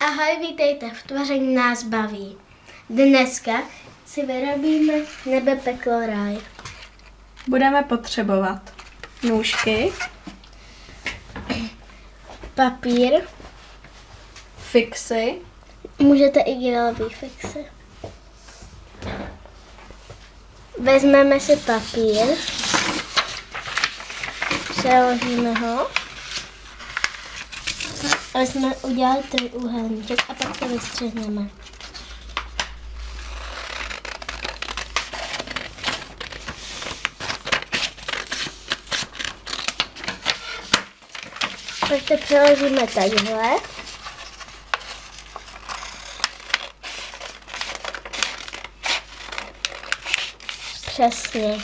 Ahoj, vítejte v Tvoření nás baví. Dneska si vyrobíme nebe peklo ráj. Budeme potřebovat nůžky, Papír, fixy, můžete i gelový fixy. Vezmeme si papír, přeložíme ho, aby jsme udělali trojúhelníček a pak to vystřihneme. Pak to přeložíme takhle. Přesně.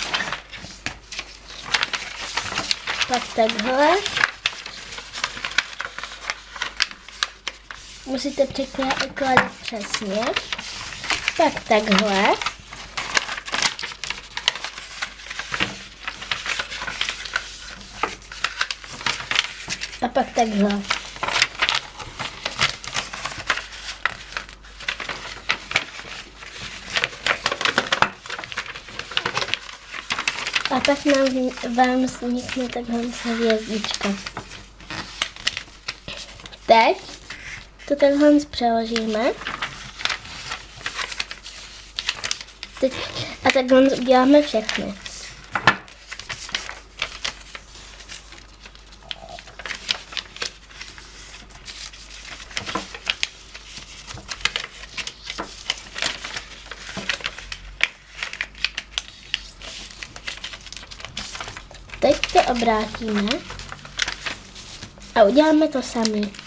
Pak takhle. Musíte překládat přesně. Pak takhle. A pak takhle. A pak nám, vám vznikne takhle hvězdička. Teď to takhle přeložíme. Teď, a takhle uděláme všechny. Teď to obrátíme a uděláme to sami.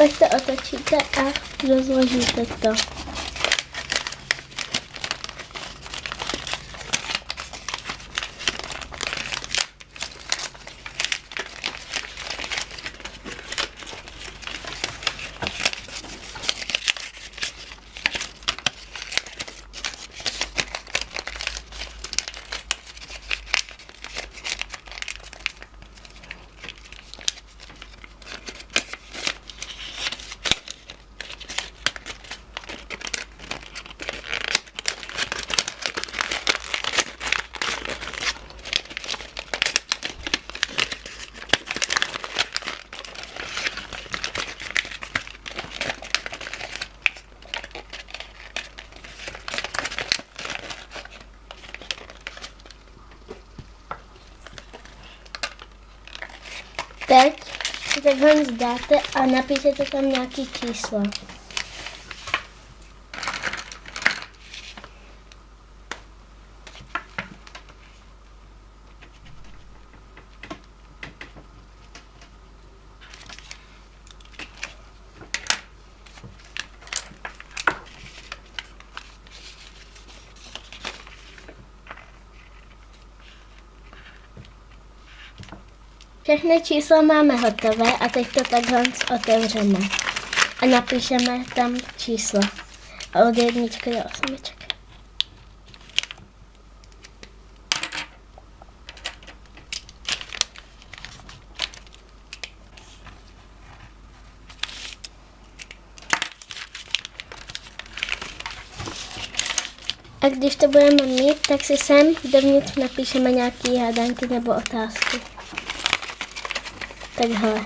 Pak to otočíte a rozložíte to. Teď si takhle zdáte a napíšete tam nějaký číslo. Všechny čísla máme hotové a teď to takhle otevřeme. A napíšeme tam číslo. A od jedničky do osmičky. A když to budeme mít, tak si sem dovnitř napíšeme nějaké hádanky nebo otázky. Takhle.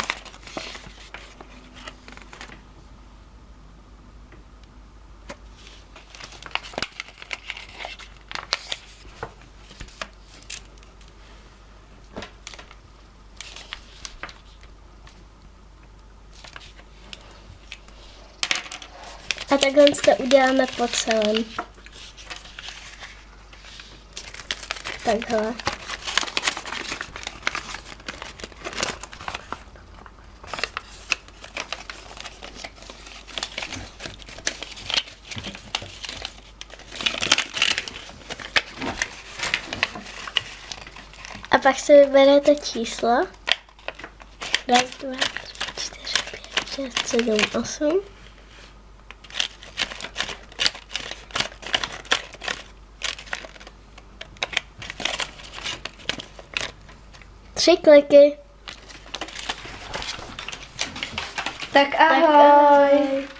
A takhle to uděláme po celém. Takhle. Pak si vyberete číslo. Raz, dva, tři, čtyři, pět, šest, sedm, osm. Tři kliky. Tak ahoj. ahoj.